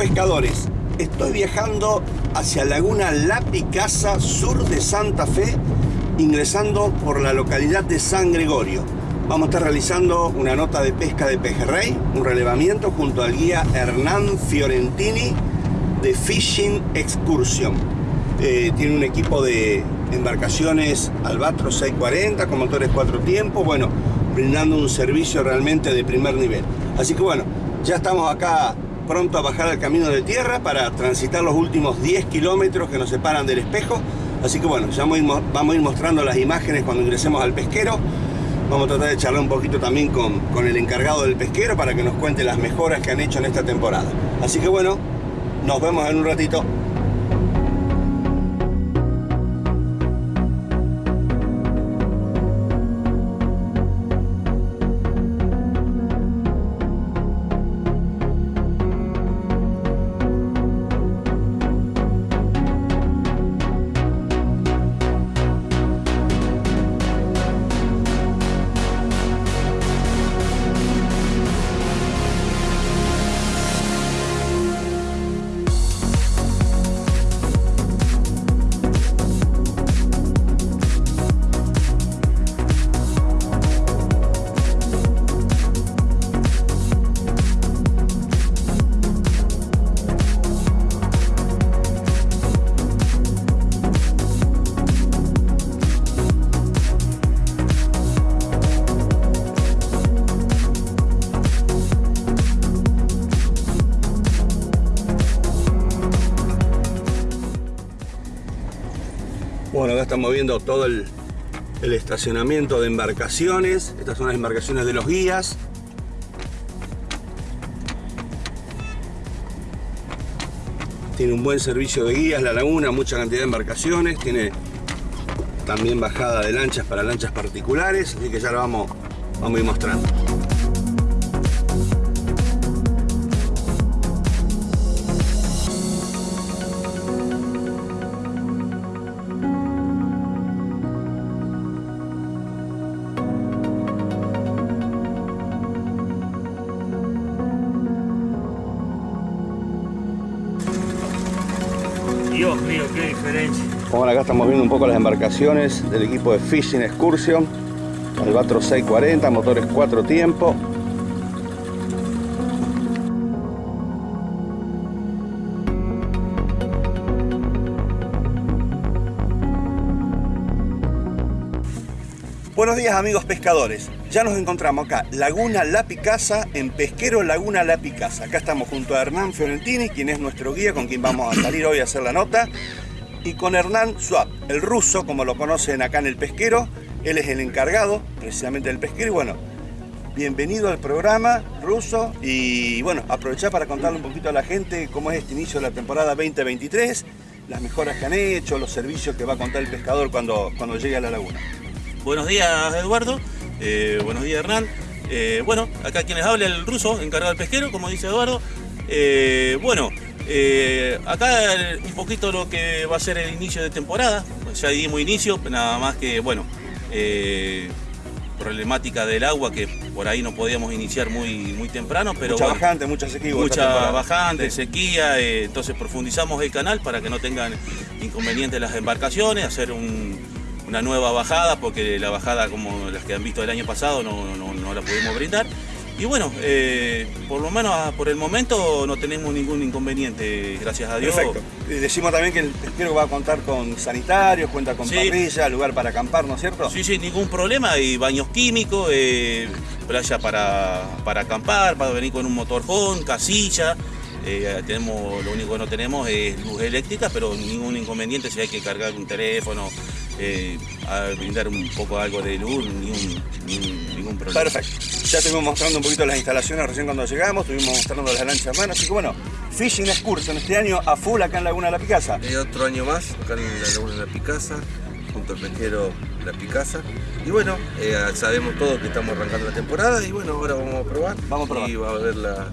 pescadores, estoy viajando hacia Laguna La Picasa, sur de Santa Fe, ingresando por la localidad de San Gregorio. Vamos a estar realizando una nota de pesca de pejerrey, un relevamiento junto al guía Hernán Fiorentini de Fishing Excursion. Eh, tiene un equipo de embarcaciones Albatros 640 con motores cuatro tiempos, bueno, brindando un servicio realmente de primer nivel. Así que bueno, ya estamos acá pronto a bajar al camino de tierra para transitar los últimos 10 kilómetros que nos separan del espejo. Así que bueno, ya vamos a ir mostrando las imágenes cuando ingresemos al pesquero. Vamos a tratar de charlar un poquito también con, con el encargado del pesquero para que nos cuente las mejoras que han hecho en esta temporada. Así que bueno, nos vemos en un ratito. Estamos viendo todo el, estacionamiento de embarcaciones. Estas son las embarcaciones de los guías. Tiene un buen servicio de guías la laguna, mucha cantidad de embarcaciones. Tiene también bajada de lanchas para lanchas particulares, así que ya lo vamos, vamos a ir mostrando. Bueno, acá estamos viendo un poco las embarcaciones del equipo de Fishing Excursion. Albatros 640, motores 4 tiempos. Buenos días amigos pescadores. Ya nos encontramos acá, Laguna La Picasa, en Pesquero Laguna La Picasa. Acá estamos junto a Hernán Fiorentini, quien es nuestro guía, con quien vamos a salir hoy a hacer la nota. Y con Hernán Swap, el ruso, como lo conocen acá en el pesquero. Él es el encargado precisamente del pesquero. Y bueno, bienvenido al programa ruso. Y bueno, aprovechar para contarle un poquito a la gente cómo es este inicio de la temporada 2023, las mejoras que han hecho, los servicios que va a contar el pescador cuando, cuando llegue a la laguna. Buenos días Eduardo, eh, buenos días Hernán. Eh, bueno, acá quien les habla el ruso, encargado del pesquero, como dice Eduardo. Eh, bueno, acá un poquito lo que va a ser el inicio de temporada. Ya dimos inicio, nada más que, bueno, problemática del agua que por ahí no podíamos iniciar muy, muy temprano, pero mucha bajante, mucha sequía. Mucha bajante, sequía, entonces profundizamos el canal para que no tengan inconvenientes las embarcaciones, hacer un, una nueva bajada, porque la bajada como las que han visto el año pasado no, no, la pudimos brindar. Y bueno, eh, por lo menos por el momento no tenemos ningún inconveniente, gracias a Dios. Perfecto. Decimos también que el pesquero va a contar con sanitarios, cuenta con parrilla, lugar para acampar, ¿no es cierto? Sí, sí, ningún problema. Hay baños químicos, eh, playa para, para acampar, para venir con un motorhome, casilla. Eh, tenemos, lo único que no tenemos es luz eléctrica, pero ningún inconveniente si hay que cargar un teléfono, eh, a brindar un poco algo de luz, ningún, problema. Perfecto. Ya estuvimos mostrando un poquito las instalaciones recién cuando llegamos, estuvimos mostrando las lanchas hermanas, así que bueno, Fishing Excursion este año a full acá en Laguna de la Picasa. Y otro año más acá en la Laguna de la Picasa, junto al pesquero La Picasa. Y bueno, eh, sabemos todos que estamos arrancando la temporada y bueno, ahora vamos a probar. Vamos a probar. Y va a ver la,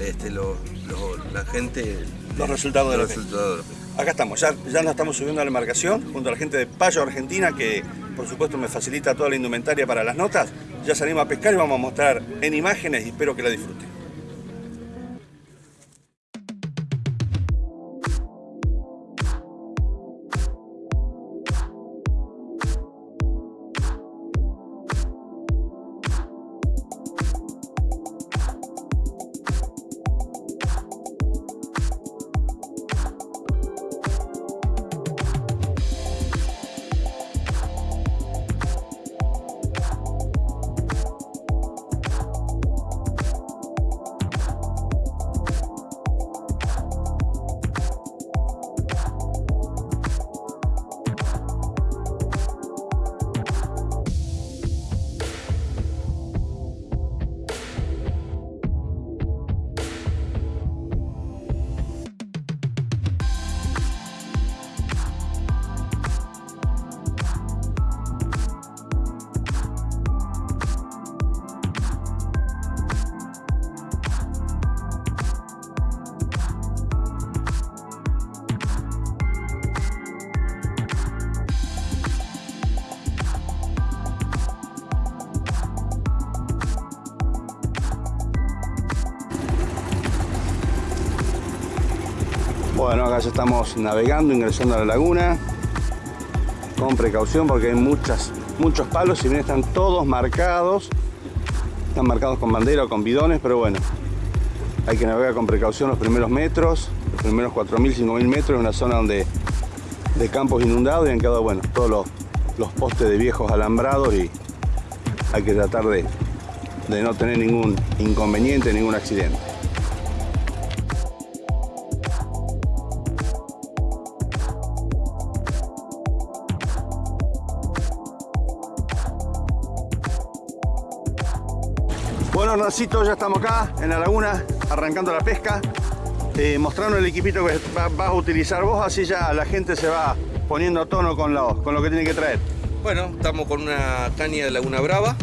este, la gente... Los resultados de los resultados Acá estamos, ya, ya nos estamos subiendo a la embarcación junto a la gente de Payo Argentina que por supuesto me facilita toda la indumentaria para las notas. Ya salimos a pescar y vamos a mostrar en imágenes y espero que la disfruten. Ya estamos navegando, ingresando a la laguna. Con precaución porque hay muchas, muchos palos, si bien están todos marcados. Están marcados con bandera o con bidones, pero bueno. Hay que navegar con precaución los primeros metros, los primeros 4.000, 5.000 metros en una zona donde de campos inundados y han quedado, bueno, todos los, los postes de viejos alambrados y hay que tratar de, de no tener ningún inconveniente, ningún accidente. Ya estamos acá en la laguna, arrancando la pesca, eh, mostrando el equipito que va- vas a utilizar vos, así ya la gente se va poniendo a tono con lo, con lo que tiene que traer. Bueno, estamos con una caña de Laguna Brava,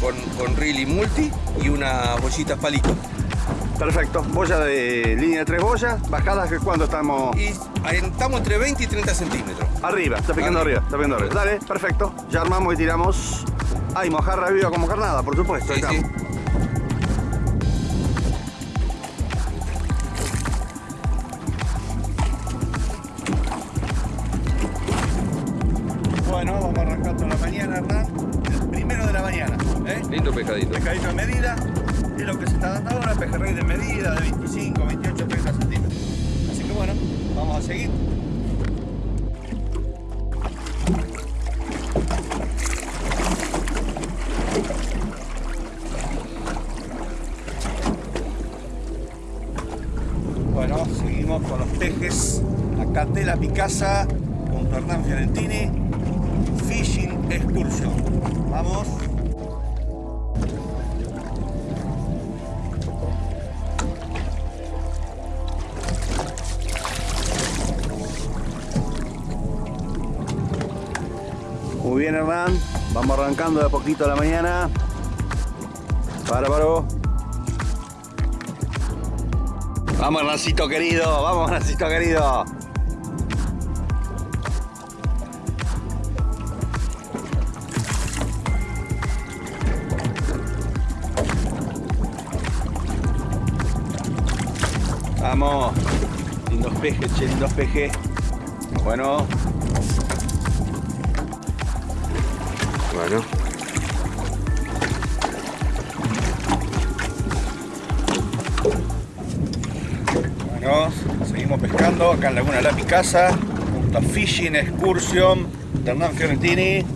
con, con reel y multi y una bollita palito. Perfecto, boya de línea de tres boyas, bajadas que cuando estamos Y estamos entre 20 y 30 centímetros. arriba, está picando arriba, Arriba. está picando arriba. Dale, perfecto, ya armamos y tiramos. Ay, mojarra viva como carnada, por supuesto. Sí, la mañana, Hernán. El primero de la mañana. ¿eh? Lindo pescadito. Pescadito de medida. Es lo que se está dando ahora, pejerrey de medida, de 25, 28, 30 centímetros. Así que bueno, vamos a seguir. Bueno, seguimos con los pejes. Acá de la Picasa con Hernán Fiorentini. Fishing Excursion. Vamos. Muy bien, Hernán. Vamos arrancando de a poquito a la mañana. Bárbaro. Vamos, Hernancito querido. Vamos, Hernancito querido. Vamos. Lindos pejes, che, lindos pejes. Bueno, Bueno, Bueno, seguimos pescando acá en Laguna La Picasa, junto a Fishing Excursion Hernán Fiorentini.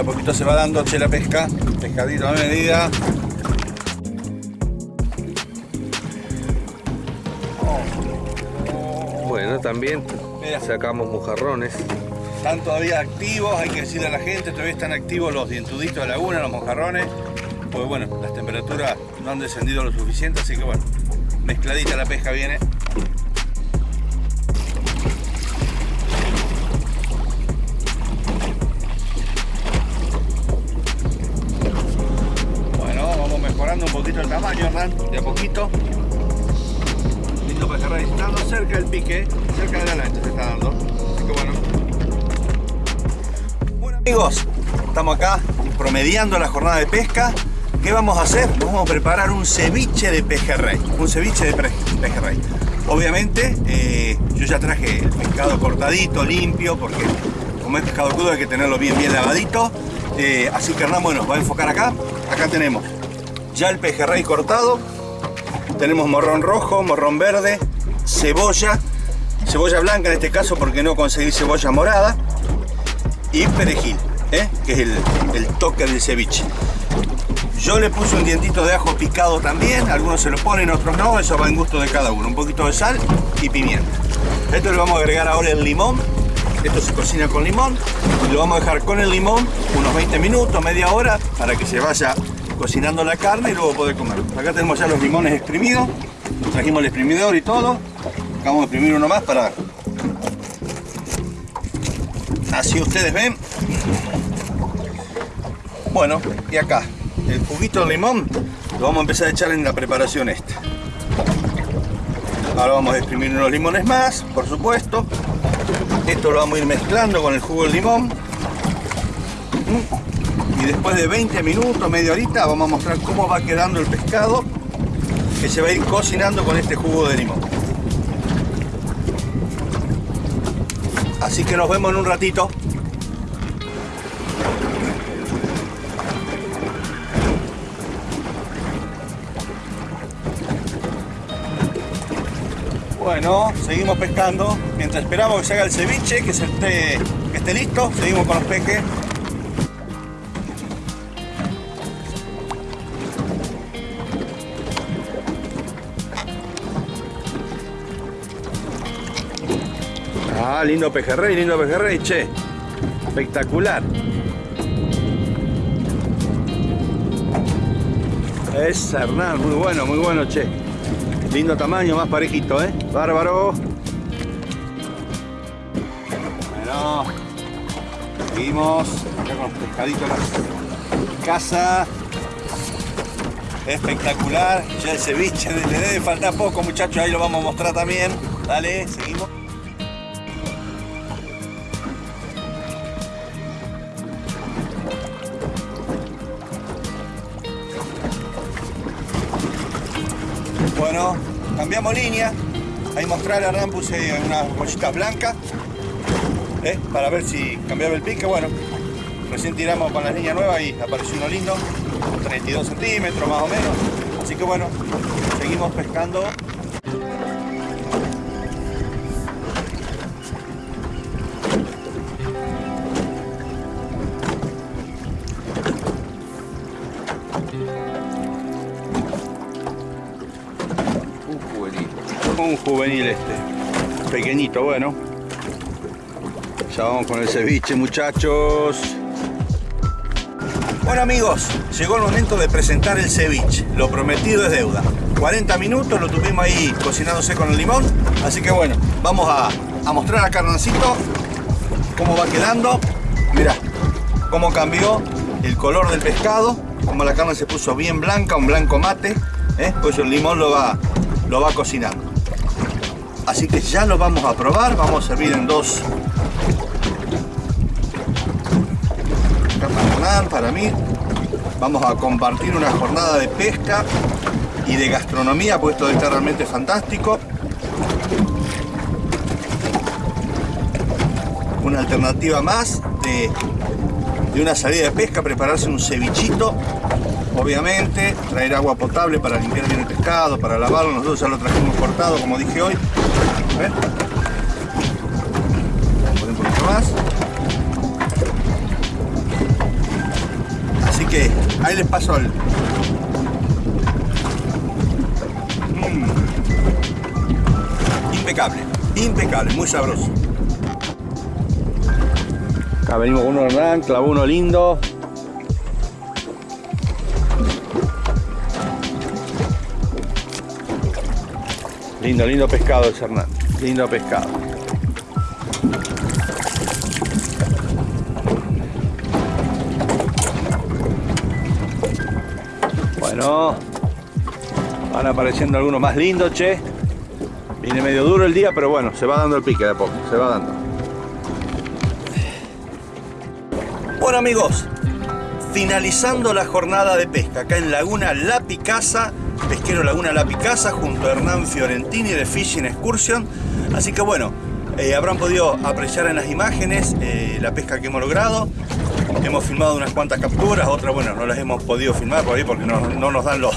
A poquito se va dando che la pesca, pescadito a medida. bueno, también Mira. sacamos mojarrones. Están todavía activos, hay que decirle a la gente, todavía están activos los dientuditos de laguna, los mojarrones. Pues bueno, las temperaturas no han descendido lo suficiente, así que bueno, mezcladita la pesca viene. Un poquito el tamaño, Hernán, de a poquito. Lindo pejerrey, está dando cerca del pique, cerca de la lancha se está dando. Así que bueno. Amigos, estamos acá promediando la jornada de pesca. ¿Qué vamos a hacer? Vamos a preparar un ceviche de pejerrey. Un ceviche de pejerrey. Obviamente, eh, yo ya traje el pescado cortadito, limpio, porque como es pescado crudo hay que tenerlo bien, bien lavadito. Eh, así que Hernán, bueno, va a enfocar acá. Acá tenemos ya el pejerrey cortado. Tenemos morrón rojo, morrón verde, cebolla, cebolla blanca en este caso porque no conseguí cebolla morada y perejil, ¿eh? que es el, el toque del ceviche. Yo le puse un dientito de ajo picado también, algunos se lo ponen, otros no, eso va en gusto de cada uno. Un poquito de sal y pimienta. Esto le vamos a agregar ahora el limón, esto se cocina con limón y lo vamos a dejar con el limón unos 20 minutos, media hora, para que se vaya cocinando la carne y luego poder comer. Acá tenemos ya los limones exprimidos, trajimos el exprimidor y todo. Vamos a exprimir uno más para... Así ustedes ven, bueno, y acá, el juguito de limón lo vamos a empezar a echar en la preparación esta. Ahora vamos a exprimir unos limones más, por supuesto. Esto lo vamos a ir mezclando con el jugo del limón. Y después de 20 minutos, media horita, vamos a mostrar cómo va quedando el pescado que se va a ir cocinando con este jugo de limón. Así que nos vemos en un ratito. Bueno, seguimos pescando. Mientras esperamos que se haga el ceviche, que, se esté, esté listo, seguimos con los peques. Ah, lindo pejerrey, lindo pejerrey, che. Espectacular. Es Hernán, muy bueno, muy bueno, che. Lindo tamaño, más parejito, ¿eh? Bárbaro. Bueno, seguimos acá con los pescaditos en casa. Espectacular. Ya el ceviche le debe faltar poco, muchachos. Ahí lo vamos a mostrar también. Dale, seguimos. Bueno, cambiamos línea. Ahí mostrar Hernán puse unas bollitas blancas. ¿eh? Para ver si cambiaba el pique. Bueno, recién tiramos con la línea nueva y apareció uno lindo. 32 centímetros más o menos. Así que bueno, seguimos pescando. Un juvenil este. Pequeñito, bueno. Ya vamos con el ceviche, muchachos. Bueno amigos, llegó el momento de presentar el ceviche. Lo prometido es deuda. 40 minutos lo tuvimos ahí cocinándose con el limón. Así que bueno, vamos a, mostrar a Carnancito cómo va quedando. Mirá, cómo cambió el color del pescado. Como la carne se puso bien blanca, un blanco mate. ¿eh? Pues el limón lo va, lo va cocinando. Así que ya lo vamos a probar. Vamos a servir en dos para mí. Vamos a compartir una jornada de pesca y de gastronomía, pues esto está realmente fantástico. Una alternativa más de, de una salida de pesca, prepararse un cevichito, obviamente, traer agua potable para limpiar bien el pescado, para lavarlo. Nosotros ya lo trajimos cortado, como dije hoy. Vamos a poner un poquito más. Así que ahí les paso el... Mm. Impecable, impecable, muy sabroso. Acá venimos con uno Hernán, clavó uno lindo. Lindo, lindo pescado ese Hernán. Lindo pescado. Bueno, van apareciendo algunos más lindos, che. Viene medio duro el día, pero bueno, se va dando el pique de poco, se va dando. Bueno amigos, finalizando la jornada de pesca acá en Laguna La Picasa, pesquero Laguna La Picasa junto a Hernán Fiorentini de Fishing Excursion. Así que bueno, eh, habrán podido apreciar en las imágenes eh, la pesca que hemos logrado. Hemos filmado unas cuantas capturas, otras bueno, no las hemos podido filmar por ahí porque no, no nos dan los,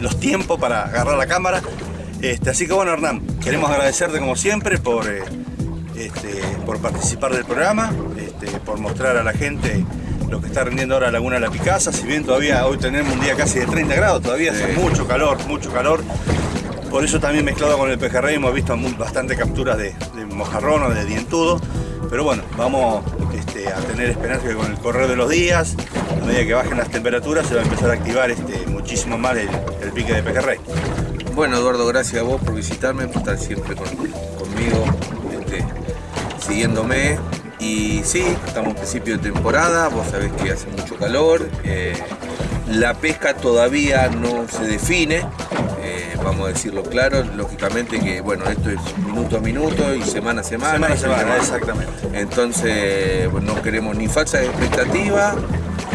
los tiempos para agarrar la cámara. Este, así que bueno Hernán, queremos agradecerte como siempre por, eh, este, por participar del programa, este, por mostrar a la gente lo que está rindiendo ahora Laguna La Picasa, si bien todavía hoy tenemos un día casi de 30 grados, todavía hace Sí. mucho calor, mucho calor. Por eso también mezclado con el pejerrey hemos visto bastante capturas de, de mojarrón o de dientudo. Pero bueno, vamos este, a tener esperanza que con el correr de los días, a medida que bajen las temperaturas, se va a empezar a activar este, muchísimo más el, el pique de pejerrey. Bueno, Eduardo, gracias a vos por visitarme, por estar siempre con- conmigo, este, siguiéndome. Y sí, estamos en principio de temporada, vos sabés que hace mucho calor. eh, la pesca todavía no se define, eh, vamos a decirlo claro, lógicamente que bueno, esto es minuto a minuto y semana a semana. Semana a semana, trabajo. exactamente. Entonces, bueno, no queremos ni falsas expectativas,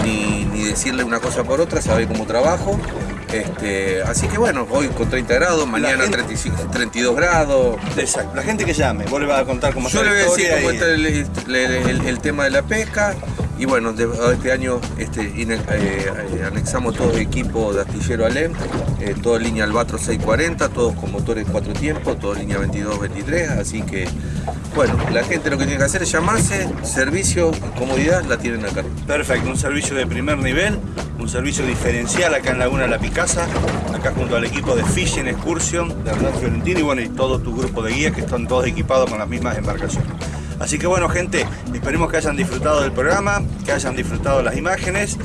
ni, ni decirle una cosa por otra, sabe cómo trabajo. Este, así que bueno, hoy con 30 grados, mañana gente- 35, 32 grados. Exacto. La gente que llame, vos le vas a contar cómo Yo está le la voy a decir cómo está el, el- el- el tema de la pesca. Y bueno, este año este, eh, eh, anexamos todo el equipo de astillero Alem, eh, todo línea Albatro 640, todos con motores cuatro tiempos, todo línea 22-23, así que bueno, la gente lo que tiene que hacer es llamarse, servicio comodidad la tienen acá. Perfecto, un servicio de primer nivel, un servicio diferencial acá en Laguna La Picasa, acá junto al equipo de Fishing Excursion de Hernán Fiorentino y bueno, y todo tu grupo de guías que están todos equipados con las mismas embarcaciones. Así que bueno, gente, esperemos que hayan disfrutado del programa, que hayan disfrutado las imágenes.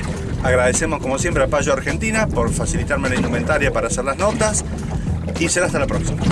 Agradecemos como siempre a Payo Argentina por facilitarme la indumentaria para hacer las notas y será hasta la próxima.